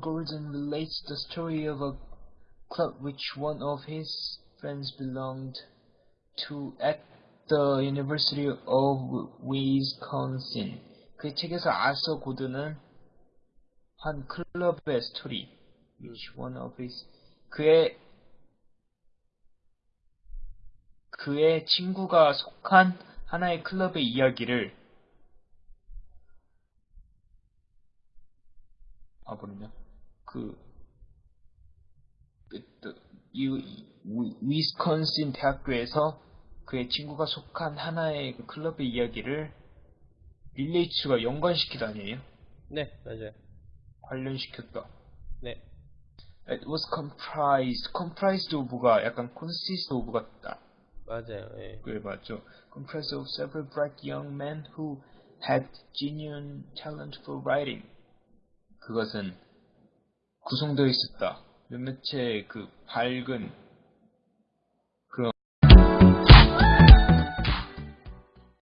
Gordon relates the story of a club which one of his friends belonged to at the University of Wisconsin. 그 책에서 아서 고든은 한 클럽의 스토리, which one of his 그의 그의 친구가 속한 하나의 클럽의 이야기를 아 뭐냐 그, 그, 그 이, 위- 위스콘신 대학교에서 그의 친구가 속한 하나의 그 클럽의 이야기를 릴레이츠가 연관시키다 아니에요? 네, 맞아요. 관련시켰다. 네, It was comprised, comprised of가 약간 consist of 같다. 맞아요. 예. 그래 맞죠. Comprised of several bright young men who had genuine talent for writing. 그것은 구성되어 있었다. 몇몇의 그 밝은